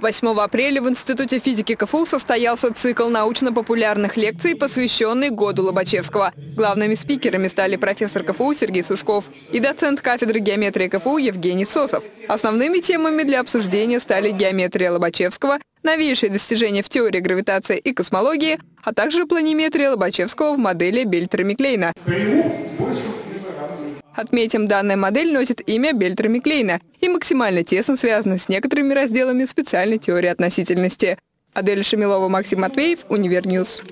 8 апреля в Институте физики КФУ состоялся цикл научно-популярных лекций, посвященный году Лобачевского. Главными спикерами стали профессор КФУ Сергей Сушков и доцент кафедры геометрии КФУ Евгений Сосов. Основными темами для обсуждения стали геометрия Лобачевского, новейшие достижения в теории гравитации и космологии, а также планиметрия Лобачевского в модели Бельтера-Миклейна. Отметим, данная модель носит имя Бельтера-Миклейна и максимально тесно связана с некоторыми разделами специальной теории относительности. Адель Шамилова, Максим Матвеев, Универньюз.